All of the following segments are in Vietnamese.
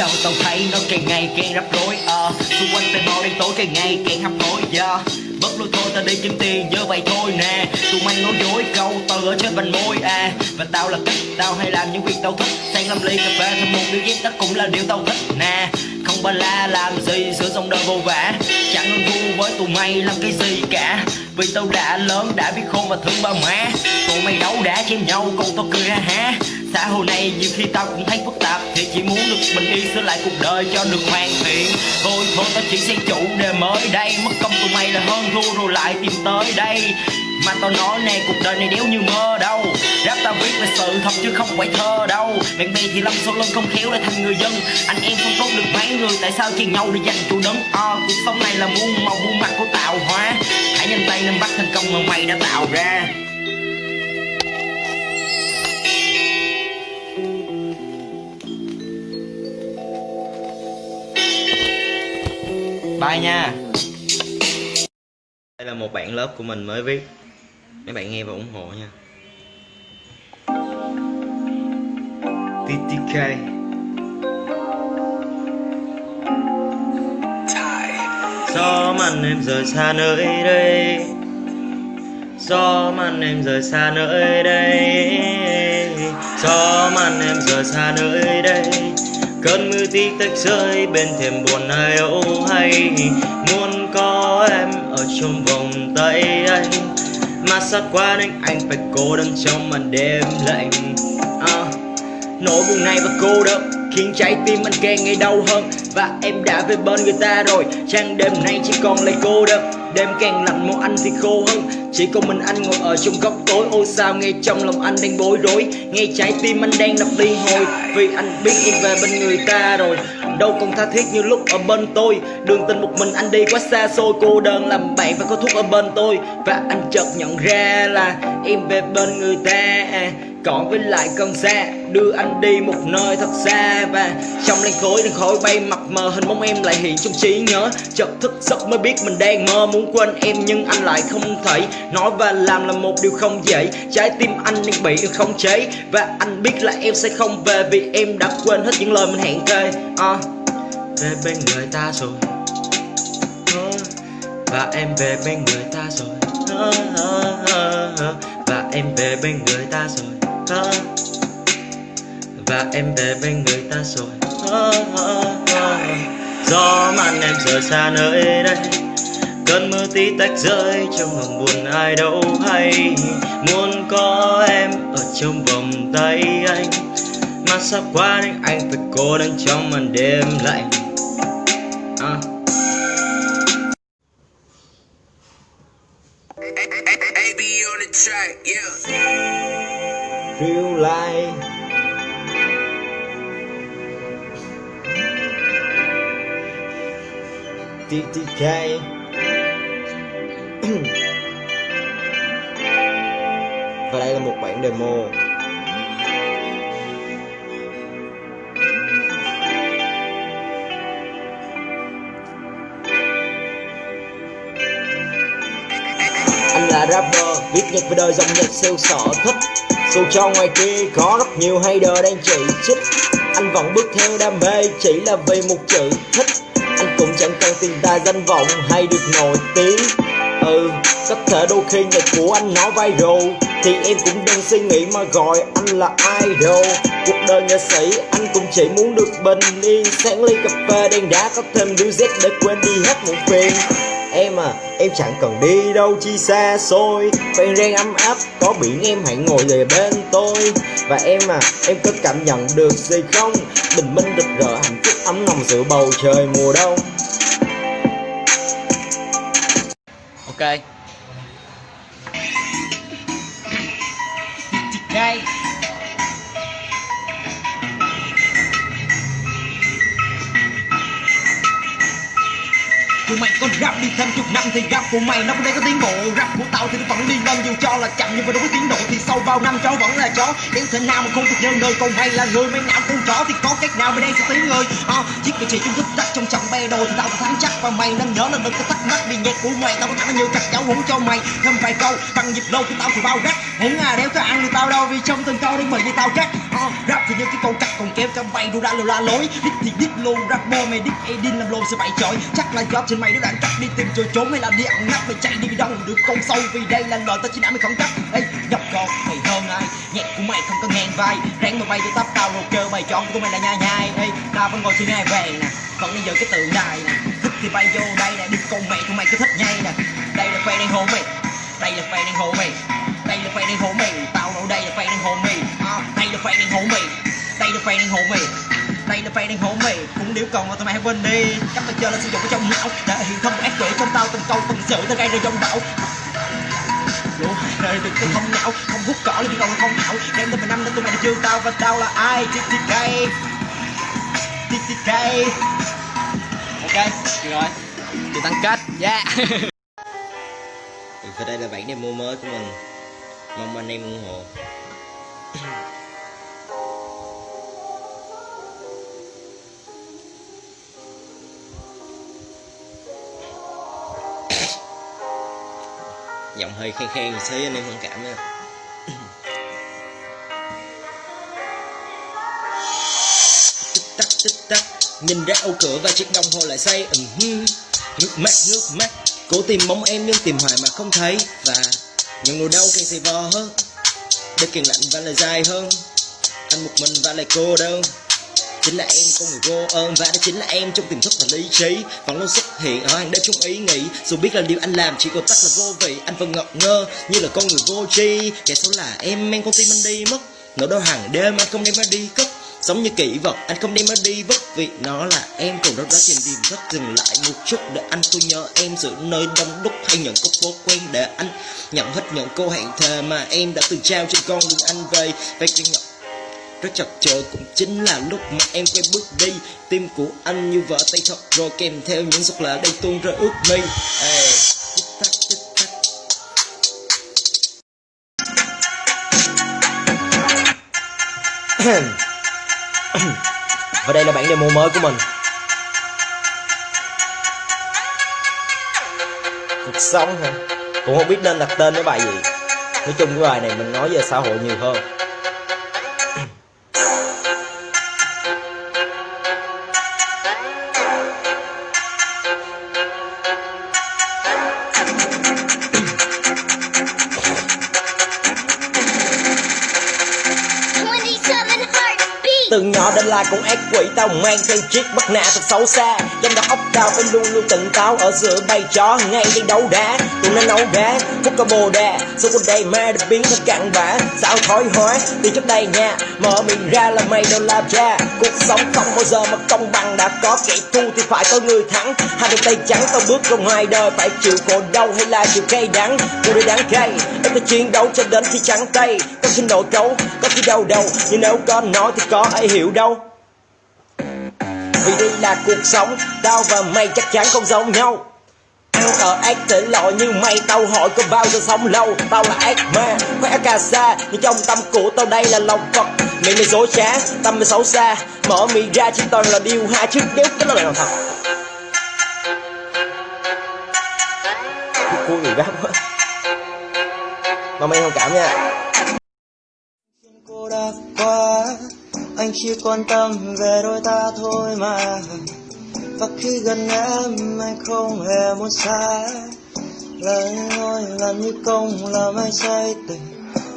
sao tao thấy nó càng ngày càng rắc rối? À xung quanh tay bao đen tối càng ngày càng hấp hối dạ. yeah Bất lối thôi, tao đi kiếm tiền như vậy thôi nè. Tụi mày nói dối, câu từ ở trên vành môi à. Và tao là cách tao hay làm những việc tao thích. Sang làm ly, cà phê, thêm một điếu giết tất cũng là điều tao thích nè. Không ba la làm gì, sửa xong đời vô vả Chẳng hơn vui với tụi mày làm cái gì cả. Vì tao đã lớn, đã biết khôn và thương ba má Tụi mày đấu đã chém nhau, còn tao cười ha ha Xã hội này nhiều khi tao cũng thấy phức tạp, Thì chỉ muốn được bình yên sửa lại cuộc đời cho được hoàn thiện. Thôi thôi, tao chỉ xây chủ đề mới đây, Mất công tụi mày là hơn thua rồi lại tìm tới đây mà tao nói nè cuộc đời này đéo như mơ đâu. Rap tao viết về sự thật chứ không phải thơ đâu. Bạn bè thì lâm sau lưng không khéo để thành người dân. Anh em không tốt được mấy người tại sao chia nhau để giành chủ đứng à, ờ, Cuộc sống này là muôn màu muôn mặt của tạo hóa. Hãy nhanh tay nên bắt thành công mà mày đã tạo ra. Bye nha. Đây là một bạn lớp của mình mới viết. Mấy bạn nghe và ủng hộ nha. TTK Gió màn em rời xa nơi đây. Gió màn em rời xa nơi đây. Gió màn em rời xa nơi đây. Cơn mưa tí tách rơi bên thềm buồn ai âu hay. Muốn có em ở trong vòng tay anh mà xa quá nên anh phải cô đơn trong màn đêm lạnh? À, Nỗi buồn này và cô đơn khiến trái tim anh càng ngày đau hơn. Và em đã về bên người ta rồi trang đêm nay chỉ còn lại cô đơn. Đêm càng lạnh màu anh thì khô hơn. Chỉ còn mình anh ngồi ở trong góc tối. Ôi sao nghe trong lòng anh đang bối rối? Nghe trái tim anh đang đập liên hồi. Vì anh biết em về bên người ta rồi. Đâu còn tha thiết như lúc ở bên tôi. Đường tình một mình anh đi quá xa xôi, Cô đơn làm bạn và có thuốc ở bên tôi. Và anh chợt nhận ra là Em về bên người ta còn với lại con xe đưa anh đi một nơi thật xa và trong làn khối đang khói bay mặt mờ hình bóng em lại hiện trong trí nhớ. Chợt thức giấc mới biết mình đang mơ muốn quên em nhưng anh lại không thể nói và làm là một điều không dễ trái tim anh đang bị không chế. Và anh biết là em sẽ không về vì em đã quên hết những lời mình hẹn kề à, về bên người ta rồi. Ờ, và em về bên người ta rồi. Ờ, ờ, và em về bên người ta rồi và em về bên người ta rồi. Gió màn em rời xa nơi đây. Cơn mưa tí tách rơi, trong lòng buồn ai đâu hay. Muốn có em ở trong vòng tay anh. Mà sắp qua đến anh phải cô đơn trong màn đêm lạnh? À. TTK Và đây là một bản demo. Anh là rapper, viết nhạc về đời dòng nhạc siêu sở thích. Dù cho ngoài kia có rất nhiều hater đang chỉ trích Anh vẫn bước theo đam mê chỉ là vì một chữ thích. Anh cũng chẳng cần tiền tài danh vọng hay được nổi tiếng. Ừ, có thể đôi khi nhạc của anh nó viral. Thì em cũng đừng suy nghĩ mà gọi anh là idol. Cuộc đời nghệ sĩ anh cũng chỉ muốn được bình yên. Sáng ly cà phê đen đá có thêm đứa Z để quên đi hết một phiền. Em à, em chẳng cần đi đâu chi xa xôi. Quen rang ấm áp, có biển em hãy ngồi về bên tôi. Và em à, em có cảm nhận được gì không? Bình minh rực rỡ hạnh phúc ấm nồng giữa bầu trời mùa đông. Ok. Ngay. Của mày có rap đi thêm chục năm thì rap của mày nó cũng đang có tiến bộ. Rap của tao thì nó vẫn đi lên dù cho là chậm nhưng mà đúng với tiến độ thì sau bao năm chó vẫn là chó. Nếu thế nào mà không được nhân đời còn hay là người mấy não con chó thì có cách nào mà đây sẽ tiếng người. À, chiếc vị trí chung thức tắt trong trận bê đồ thì tao thắng chắc. Và mày nên nhớ là đừng có thắc mắc vì nhạc của mày tao có thẳng nhiều chặt cháu húng cho mày. Thêm vài câu bằng nhịp lâu của tao thì bao gắt húng à đéo có ăn được tao đâu vì trong từng câu đi mày như tao cắt à, ờ, rap thì như cái câu cắt còn kéo cho mày đu ra lừa la lối. Đít thì đít luôn rapper mày đít edin làm lô sẽ phải chọi chắc là job trên mày nó đang cắt đi tìm chỗ trốn hay là đi ăn nắp mày chạy đi đâu được con sâu. Vì đây là lời tao chỉ nãy mày không cắt ê nhập con mày hơn ai? Nhạc của mày không có ngang vai. Ráng mà bay tôi tắp tao rồi kêu mày chọn của mày là nhai nhai. Ê tao vẫn ngồi trên ngai vàng nè còn bây giờ cái tượng đài nè thích thì bay vô đây nè đi con mẹ tụi mày cứ thích ngay nè. Đây là fan đang hôn mày đây là fan đang hôn mày đây là fan đang hôn mày. Tao đâu đây là fan đang hôn mày. À, đây là fan đang hôn mày đây là fan đang hôn mày đây là fan đang hổ mày. Cũng điếu còn mà tụi mày hãy quên đi cách tao chơi là sử dụng ở trong não. Để hiện thông ác quỷ trong tao từng câu từng sự tao gây ra trong bão lũ đời đừng có thông não không hút cỏ lên còn không não. Đem tới mười năm nên tụi mày đã chưa tao và tao là ai? TTK cây ok, được rồi. Chị tăng kết, yeah. Và đây là bản demo mới của mình. Mong anh em ủng hộ. Giọng hơi khen khen một xí anh em thông cảm nha. Nhìn ra ô cửa và chiếc đồng hồ lại say, ừm hưm. nước mắt nước mắt. Cố tìm bóng em nhưng tìm hoài mà không thấy. Và những nỗi đau càng dày vò hơn. Để càng lạnh và lại dài hơn. Anh một mình và lại cô đơn chính là em con người vô ơn. Và đó chính là em trong tiềm thức và lý trí. Vẫn luôn xuất hiện ở hàng đêm trong ý nghĩ. Dù biết là điều anh làm chỉ còn tắt là vô vị. Anh vẫn ngập ngơ như là con người vô tri. Kẻ xấu là em mang con tim anh đi mất. Nỗi đau hàng đêm anh không đem ra đi cất. Sống như kỷ vật, anh không đem nó đi vất vì nó là em Còn đâu đó trên tìm rất dừng lại một chút Để anh. Tôi nhớ em giữa nơi đông đúc Hay những cốc phố quen để anh. Nhận hết những câu hẹn thề Mà em đã từng trao trên con đường anh về. Và cái nhận rất chật chờ cũng chính là lúc mà em quay bước đi. Tim của anh như vỡ tay thật rồi kèm theo những giọt lệ đang tuôn rơi ướt mi à, tích tắc tích tắc. Và đây là bản demo mới của mình. Cuộc sống hả? Cũng không biết nên đặt tên cái bài gì. Nói chung cái bài này mình nói về xã hội nhiều hơn. Từ nhỏ đến là con ác quỷ, tao mang theo chiếc bất nạ thật xấu xa. Trong đầu óc tao phải luôn luôn tỉnh táo, ở giữa bay chó ngay đi đấu đá. Tụi nó nấu đá, hút cả bồ đà số con đầy ma được biến thành cặn bã. Sao thói hóa từ trước đây nha, mở miệng ra là mày đâu làm cha. Cuộc sống không bao giờ mà công bằng, đã có kẻ thua thì phải có người thắng. Hai đôi tay trắng, tao bước ra ngoài đời, phải chịu khổ đau hay là chịu cay đắng? Người đi đáng cay, em phải chiến đấu cho đến khi trắng tay. Có khi nổ cấu có khi đau đầu, nhưng nếu có nói thì có ai hiểu đâu. Vì đây là cuộc sống Tao và mày chắc chắn không giống nhau. Tao ở ác thể loại như mày Tao hỏi có bao giờ sống lâu. Tao là ác ma, khỏe cà sa Nhưng trong tâm của tao đây là lòng Phật. Miệng mày dối trá, tâm mày xấu xa. Mở miệng ra chỉ toàn là điều hai Chứ nếu cái đó là lòng thật Cua người rap quá. Mong em thông cảm nha. Anh chỉ quan tâm về đôi ta thôi mà. Và khi gần em, anh không hề muốn xa. Lời nói là như công làm anh say tình.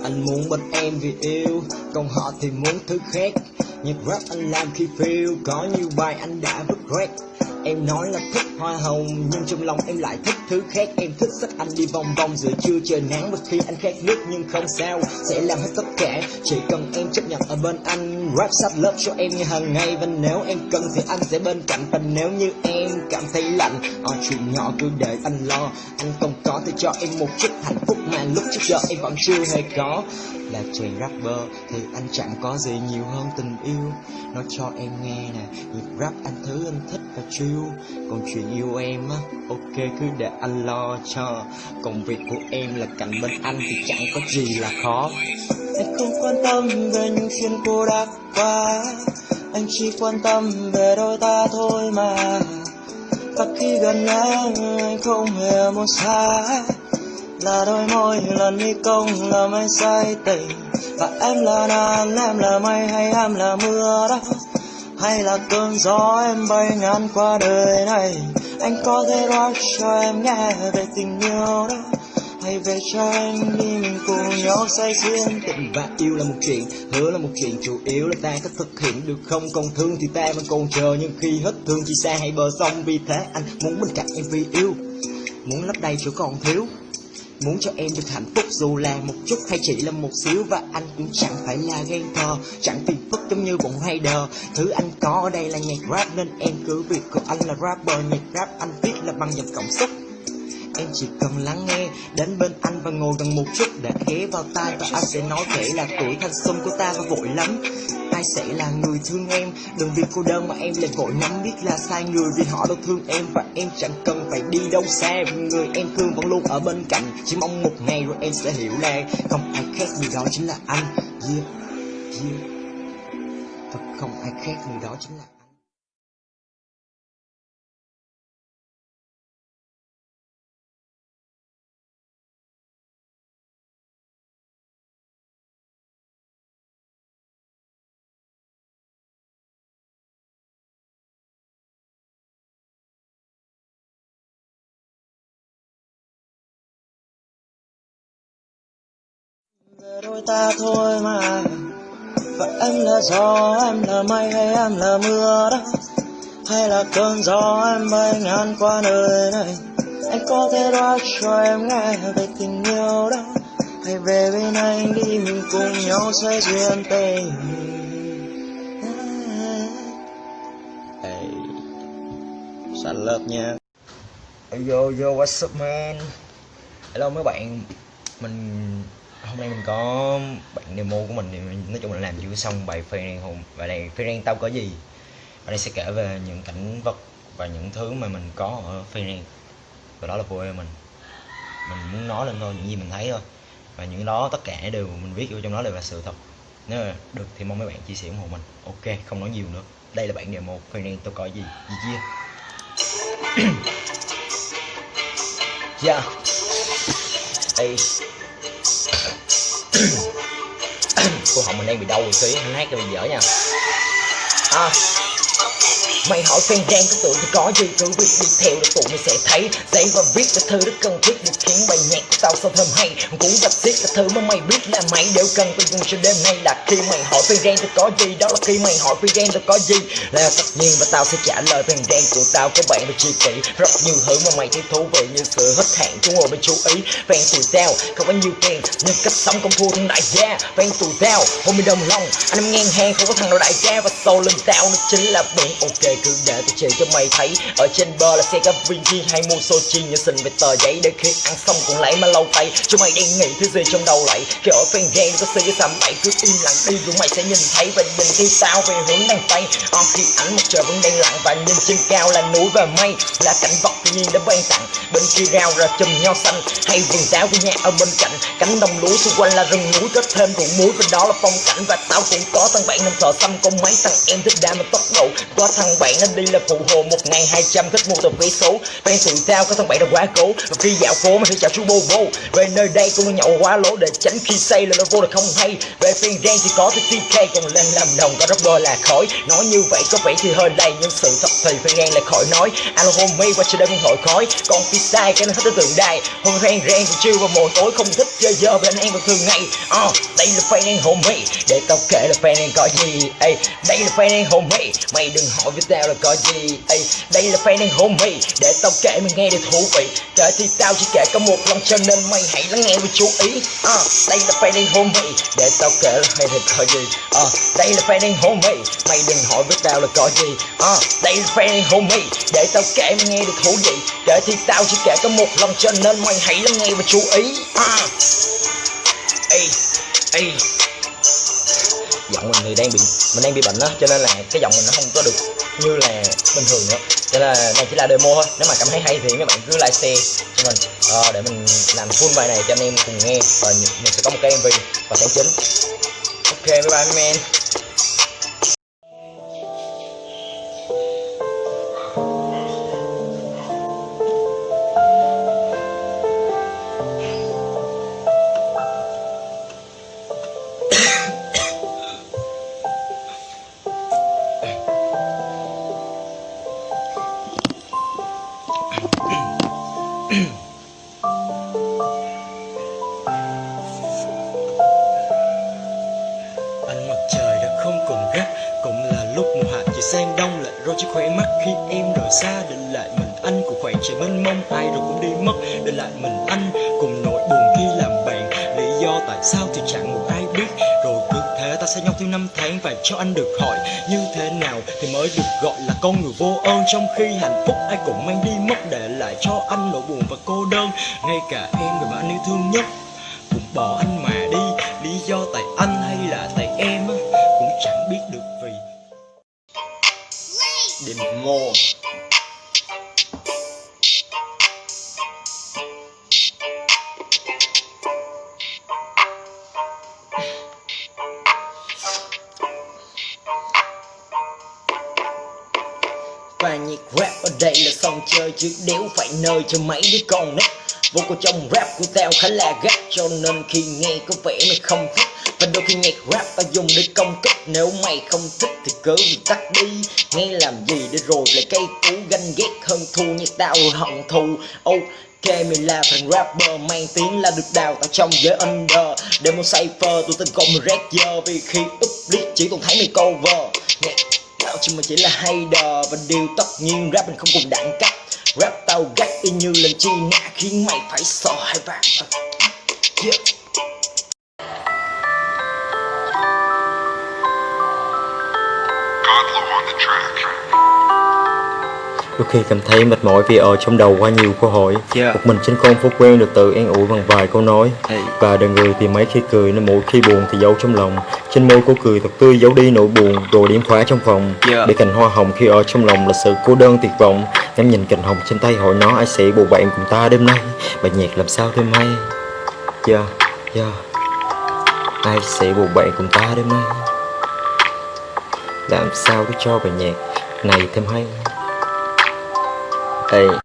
Anh muốn bên em vì yêu, Còn họ thì muốn thứ khác. Nhạc rap anh làm khi feel, Có nhiều bài anh đã vứt Em nói là thích hoa hồng, Nhưng trong lòng em lại thích thứ khác. Em thích sách anh đi vòng vòng, giữa trưa trời nắng Và khi anh khát nước nhưng không sao. Sẽ làm hết tất cả, Chỉ cần em chấp bên anh. Rap sát lớp cho em như hàng ngày Và nếu em cần thì anh sẽ bên cạnh. Và nếu như em cảm thấy lạnh ở chuyện nhỏ cứ để anh lo. Anh không có thì cho em một chút hạnh phúc Mà lúc trước giờ em vẫn chưa hề có là chàng rapper, thì anh chẳng có gì nhiều hơn tình yêu. Nói cho em nghe nè, nhịp rap anh thứ anh thích và chill. còn chuyện yêu em á, ok, cứ để anh lo cho. Công việc của em là cạnh bên anh thì chẳng có gì là khó. Anh không quan tâm về những chuyện cô đã qua. Anh chỉ quan tâm về đôi ta thôi mà. Và khi gần em anh không hề muốn xa là đôi môi, là mi công, là mây say tình. Và em là nắng em là mây, hay em là mưa đó. Hay là cơn gió em bay ngàn qua đời này. Anh có thể nói cho em nghe về tình yêu đó. Hãy về cho anh đi mình cùng nhau say xuyên tình. Và yêu là một chuyện, hứa là một chuyện, chủ yếu là ta có thực hiện được không? Còn thương thì ta vẫn còn chờ, nhưng khi hết thương chỉ xa hay bờ sông. Vì thế anh muốn bên cạnh em vì yêu, muốn lấp đầy chỗ còn thiếu. Muốn cho em được hạnh phúc dù là một chút hay chỉ là một xíu Và anh cũng chẳng phải là ghen thơ Chẳng phiền phức giống như bọn rider Thứ anh có ở đây là nhạc rap Nên em cứ việc của anh là rapper, Nhạc rap anh viết là bằng dòng cảm xúc Em chỉ cần lắng nghe, Đến bên anh và ngồi gần một chút Để ghé vào tai và anh sẽ nói kể là tuổi thanh xuân của ta và vội lắm. Ai sẽ là người thương em? Đừng vì cô đơn mà em lại vội nắm biết là sai người vì họ đâu thương em và em chẳng cần phải đi đâu xa. Vì người em thương vẫn luôn ở bên cạnh. Chỉ mong một ngày rồi em sẽ hiểu là không ai khác người đó chính là anh. Yeah yeah. Thật không ai khác người đó chính là đôi ta thôi mà. Và em là gió em là mây hay em là mưa đó? Hay là cơn gió em bay ngang qua nơi này? Anh có thể nói cho em nghe về tình yêu đó. Hãy về bên anh đi mình cùng nhau sẽ duyên tình. Hey, sẵn lớp nha. Yo yo what's up man? Hello mấy bạn. Mình hôm nay mình có bạn demo của mình thì mình nói chung là làm chưa xong bài phê hùng và này phê ren tao có gì? Và đây sẽ kể về những cảnh vật và những thứ mà mình có ở phê ren và đó là quê mình. Mình muốn nói lên thôi, những gì mình thấy thôi. Và những đó tất cả đều mình viết vô trong đó đều là sự thật. Nếu mà được thì mong mấy bạn chia sẻ ủng hộ mình. Ok, không nói nhiều nữa. Đây là bản demo phê ren tao có gì? Gì chia yeah hey cô họng mình đang bị đau rồi tí anh hát cho bị dở nha. À. Mày hỏi fan đen có tụi thì có gì, Cứ việc đi theo là tụi mày sẽ thấy. Giấy và viết là thứ rất cần thiết, được khiến bài nhạc của tao sao thơm hay. Cũng đặc xiết là thứ mà mày biết là mày đều cần Tôi dùng cho đêm nay. Là khi mày hỏi fan đen tôi có gì? Đó là khi mày hỏi fan đen tôi có gì? Là tất nhiên và tao sẽ trả lời fan đen của tao Các bạn phải chi kỷ. Rất nhiều thứ mà mày thấy thú vị như sự hết hạn Chúng ngồi bên chú ý. Phen tụi tao, không có nhiều tiền, Nhưng cách sống không thua thằng đại gia. Phen tụi tao, hôm mình đồng lòng, Anh em ngang hàng không có thằng nào đại gia. Và sâu lưng tao, nó chính là biển ok cứ để tôi chỉ cho mày thấy. Ở trên bờ là xe gặp Vinci hay mua Sochi như xin về tờ giấy để khi ăn xong còn lấy mà lâu tay. Cho mày đang nghĩ thứ gì trong đầu lại khi ở fan game có xì cái bậy cứ im lặng đi rồi mày sẽ nhìn thấy và nhìn thấy tao về hướng đằng tây. On khi ánh mặt trời vẫn đang lặng và nhìn trên cao là núi và mây, là cảnh vật tự nhiên đã ban tặng. Bên kia rào ra chùm nho xanh hay vườn táo của nhà ở bên cạnh. Cánh đồng lúa xung quanh là rừng núi kết thêm ruộng muối và đó là phong cảnh. Và tao cũng có thằng bạn nằm thợ xăm có mấy thằng em thích đam mà tốc độ. Có thằng bạn nó đi là phụ hồ một ngày hai trăm thích mua tập vé số. Fan sự sao có thằng bạn đã quá cố và khi dạo phố mà sẽ chào chú bô bô về nơi đây cũng nhậu quá lỗ để tránh khi say là nó vô là không hay. Về phiên đen thì có cái TK còn lên làm đồng, có rapper là khói nói như vậy có vẻ thì hơi đầy nhưng sự thật thì phiên đen lại khỏi nói. Alo homie qua chơi đây muốn hội khói. Còn khi sai, cái nó thích tới tượng đài. Hôm fan rang thì chiêu vào mồi tối, không thích chơi giờ bên anh vào thường ngày ờ đây là fan homie để tao kể là fan đen có gì. Ê, đây là fan homie mày đừng hỏi với sao là có gì? Ê, đây là fan đang homie để tao kể mày nghe để thú vị. Kể thì tao chỉ kể có một lần cho nên mày hãy lắng nghe và chú ý. À, đây là fan đang homie để tao kể là hay thì có gì? À, đây là fan đang homie mày đừng hỏi với tao là có gì. À, đây là fan đang homie để tao kể mày nghe để thú vị. Kể thì tao chỉ kể có một lần cho nên mày hãy lắng nghe và chú ý. À. Ê, ê giọng mình thì đang bị mình đang bị bệnh đó cho nên là cái giọng mình nó không có được như là bình thường nữa. Cho nên là này chỉ là demo thôi nếu mà cảm thấy hay thì mấy bạn cứ like share cho mình. À, để mình làm full bài này cho anh em cùng nghe. Và mình sẽ có một cái mv và tháng chính ok bye bye men rồi chỉ khỏe mắt khi em rời xa, Để lại mình anh của khoảng trời mênh mông. Ai rồi cũng đi mất, Để lại mình anh cùng nỗi buồn khi làm bạn. Lý do tại sao thì chẳng một ai biết. Rồi cứ thế ta sẽ nhau theo năm tháng Và cho anh được hỏi như thế nào Thì mới được gọi là con người vô ơn. Trong khi hạnh phúc ai cũng mang đi mất, Để lại cho anh nỗi buồn và cô đơn. Ngay cả em người mà anh yêu thương nhất, cũng bỏ anh mà. Chơi chứ đéo phải nơi cho mấy đứa con nít vô cùng trong rap của tao khá là gắt, cho nên khi nghe có vẻ mày không thích. Và đôi khi nhạc rap tao dùng để công kích, nếu mày không thích thì cứ việc tắt đi. Nghe làm gì để rồi lại cây cú, ganh ghét hơn thua như tao hận thù. Ok mình là thằng rapper, mang tiếng là được đào tạo trong giới under. Để một cipher, tụi tên gọi mình rap giờ, vì khi up list chỉ còn thấy mày cover. Nhạc Tao chỉ mà chỉ là hay đờ Và điều tất nhiên rap mình không cùng đẳng cấp. Rap tao gắt y như lần chi nã Khiến mày phải sợ hai vàng yeah. Đôi khi cảm thấy mệt mỏi vì ở trong đầu quá nhiều câu hỏi. Yeah. Một mình trên con phố quen được tự an ủi bằng vài câu nói. Hey. Và đời người thì mấy khi cười nên mỗi khi buồn thì giấu trong lòng. Trên môi cô cười thật tươi giấu đi nỗi buồn Rồi điểm khóa trong phòng. Yeah. Để cành hoa hồng khi ở trong lòng là sự cô đơn tuyệt vọng. Em nhìn cành hồng trên tay hỏi nó ai sẽ bầu bạn cùng ta đêm nay? Bài nhạc làm sao thêm hay Yeah, yeah Ai sẽ bầu bạn cùng ta đêm nay? Làm sao để cho bài nhạc này thêm hay Hey